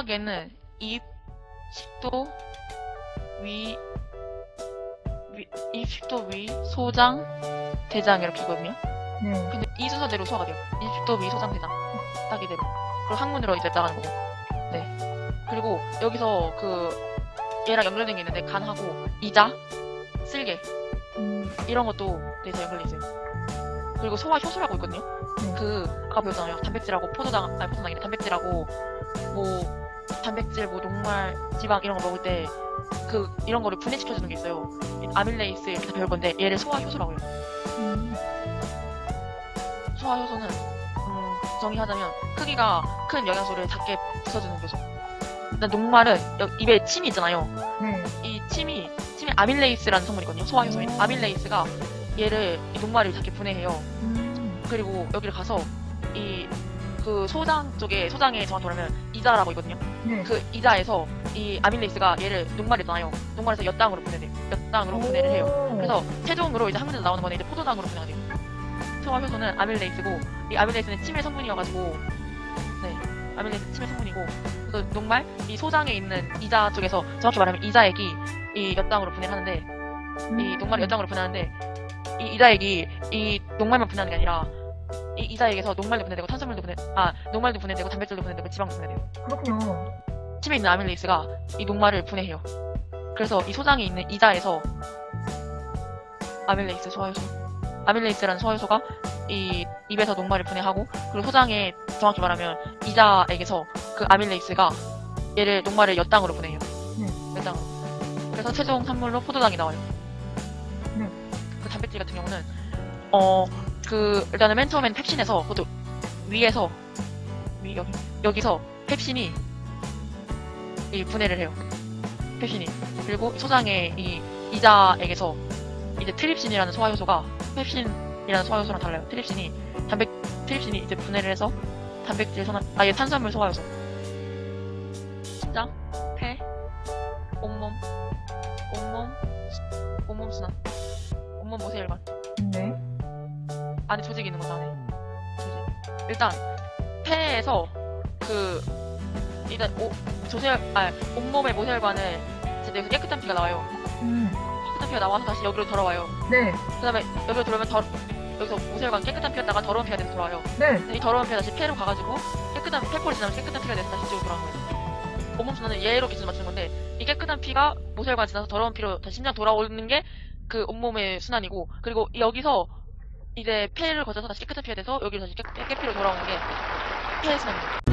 소화계는 입, 식도, 위, 위, 입, 식도, 위, 소장, 대장 이렇게 있거든요. 네. 근데 이 순서대로 소화가 돼요. 입, 식도, 위, 소장, 대장. 딱 이대로. 그리고 항문으로 이제 나가는 거고. 네. 그리고 여기서 그 얘랑 연결된 게 있는데 간하고 이자, 쓸개 음, 이런 것도 네, 다 연결돼 있어요. 그리고 소화 효소라고 있거든요. 네. 그 아까 배웠잖아요. 단백질하고 포도당, 아니 포도당이래. 단백질하고 뭐 단백질, 뭐 녹말, 지방 이런 거 먹을 때 그 이런 거를 분해시켜주는 게 있어요. 아밀레이스 이렇게 다 배울 건데 얘를 소화 효소라고 해요. 음, 소화 효소는 음, 정의하자면 크기가 큰 영양소를 작게 부숴주는 요소. 일단 녹말은 여- 입에 침이 있잖아요. 네. 이 침이 침에 아밀레이스라는 성분이거든요. 소화 효소인 오. 아밀레이스가 얘를 이 녹말을 작게 분해해요. 음, 그리고 여기를 가서 이 그 소장 쪽에 소장에 정확히 말하면 이자라고 있거든요. 네. 그 이자에서 이 아밀레이스가 얘를 녹말이잖아요. 녹말에서 엿당으로 분해돼요. 엿당으로 분해를 해요. 그래서 최종으로 이제 항문에서 나오는 거는 이제 포도당으로 분해가 돼요. 소화 효소는 아밀레이스고 이 아밀레이스는 침의 성분이어가지고 네 아밀레이스 침의 성분이고 그래서 녹말 이 소장에 있는 이자 쪽에서 정확히 말하면 이자액이 이 엿당으로 분해를 하는데 이 녹말이 엿당으로 분해하는데 이 이자액이 이 녹말만 분해하는 게 아니라 이 이자액에서 녹말도 분해되고 탄수화물도 분해 아 녹말도 분해되고 단백질도 분해되고 지방도 분해돼요. 그렇군요. 침에 있는 아밀레이스가 이 녹말을 분해해요. 그래서 이 소장에 있는 이자에서 아밀레이스 소화효소, 아밀레이스라는 소화효소가 이 입에서 녹말을 분해하고 그리고 소장에 정확히 말하면 이자액에서 그 아밀레이스가 얘를 녹말을 엿당으로 분해해요. 네. 엿당으로. 그래서 최종 산물로 포도당이 나와요. 네. 그 단백질 같은 경우는 어 그 일단은 맨 처음엔 펩신에서 그것도 위에서 위 여기 여기서 펩신이 이 분해를 해요. 펩신이. 그리고 소장의 이 이자액에서 이제 트립신이라는 소화 효소가 펩신이라는 소화 효소랑 달라요. 트립신이 단백 트립신이 이제 분해를 해서 단백질 소화 아예 탄수화물 소화 효소. 심장, 폐, 온몸, 온몸, 온몸 순환, 온몸 모세 혈관. 네. 안에 조직이 있는 거죠, 안에. 조직. 일단, 폐에서 그, 일단, 오, 조세혈, 아, 온몸의 모세혈관을 이제 여기서 깨끗한 피가 나와요. 음, 깨끗한 피가 나와서 다시 여기로 돌아와요. 네. 그 다음에 여기로 들어오면 더, 여기서 모세혈관 깨끗한 피였다가 더러운 피가 돼서 돌아와요. 네. 이 더러운 피가 다시 폐로 가가지고 깨끗한 폐포를 지나면 깨끗한 피가 돼서 다시 이쪽으로 돌아오는 거예요. 온몸 순환은 얘로 기준 맞추는 건데 이 깨끗한 피가 모세혈관 지나서 더러운 피로 다시 심장 돌아오는 게 그 온몸의 순환이고 그리고 여기서 이제 폐를 거쳐서 다시 깨끗한 피가 돼서 여기로 다시 깨, 깨피로 돌아오는 게 폐의 순환입니다.